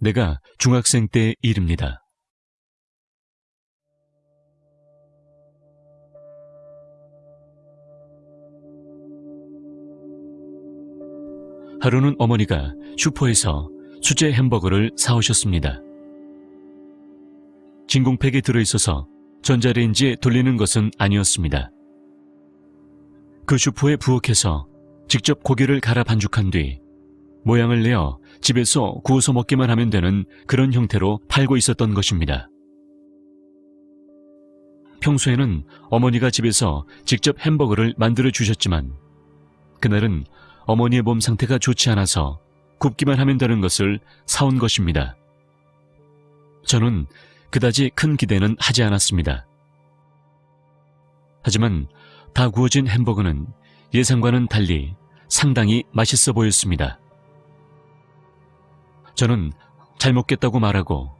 내가 중학생 때 일입니다. 하루는 어머니가 슈퍼에서 수제 햄버거를 사오셨습니다. 진공팩에 들어있어서 전자레인지에 돌리는 것은 아니었습니다. 그 슈퍼에 부엌에서 직접 고기를 갈아 반죽한 뒤 모양을 내어 집에서 구워서 먹기만 하면 되는 그런 형태로 팔고 있었던 것입니다. 평소에는 어머니가 집에서 직접 햄버거를 만들어 주셨지만 그날은 어머니의 몸 상태가 좋지 않아서 굽기만 하면 되는 것을 사온 것입니다. 저는 그다지 큰 기대는 하지 않았습니다. 하지만 다 구워진 햄버거는 예상과는 달리 상당히 맛있어 보였습니다. 저는 잘 먹겠다고 말하고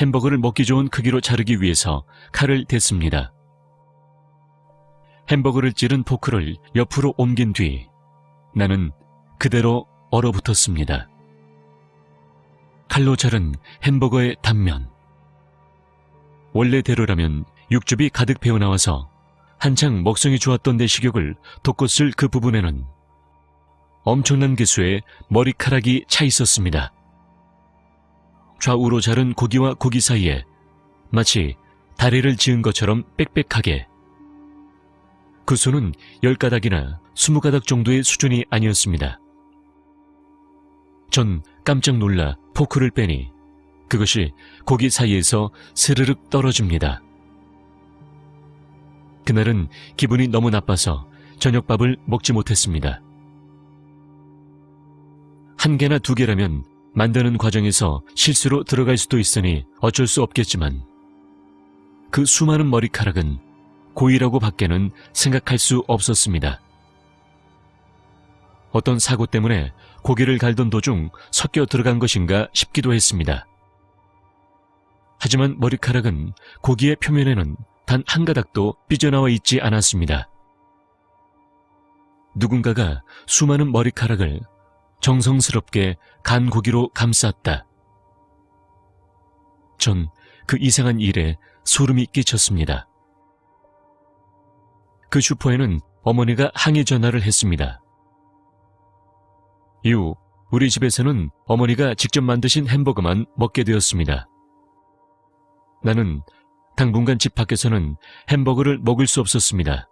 햄버거를 먹기 좋은 크기로 자르기 위해서 칼을 댔습니다. 햄버거를 찌른 포크를 옆으로 옮긴 뒤 나는 그대로 얼어붙었습니다. 칼로 자른 햄버거의 단면. 원래대로라면 육즙이 가득 배어나와서 한창 먹성이 좋았던 내 식욕을 돋궜을 그 부분에는 엄청난 개수의 머리카락이 차 있었습니다. 좌우로 자른 고기와 고기 사이에 마치 다리를 지은 것처럼 빽빽하게 그 수는 10가닥이나 20가닥 정도의 수준이 아니었습니다. 전 깜짝 놀라 포크를 빼니 그것이 고기 사이에서 스르륵 떨어집니다. 그날은 기분이 너무 나빠서 저녁밥을 먹지 못했습니다. 한 개나 두 개라면 만드는 과정에서 실수로 들어갈 수도 있으니 어쩔 수 없겠지만 그 수많은 머리카락은 고의라고 밖에는 생각할 수 없었습니다. 어떤 사고 때문에 고기를 갈던 도중 섞여 들어간 것인가 싶기도 했습니다. 하지만 머리카락은 고기의 표면에는 단 한 가닥도 삐져나와 있지 않았습니다. 누군가가 수많은 머리카락을 정성스럽게 간 고기로 감쌌다. 전 그 이상한 일에 소름이 끼쳤습니다. 그 슈퍼에는 어머니가 항의 전화를 했습니다. 이후 우리 집에서는 어머니가 직접 만드신 햄버거만 먹게 되었습니다. 나는 당분간 집 밖에서는 햄버거를 먹을 수 없었습니다.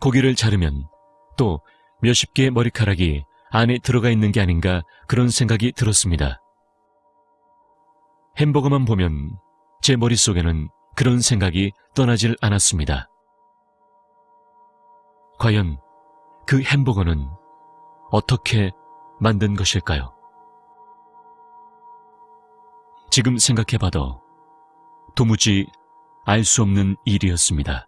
고기를 자르면 또 몇십 개의 머리카락이 안에 들어가 있는 게 아닌가 그런 생각이 들었습니다. 햄버거만 보면 제 머릿속에는 그런 생각이 떠나질 않았습니다. 과연 그 햄버거는 어떻게 만든 것일까요? 지금 생각해봐도 도무지 알 수 없는 일이었습니다.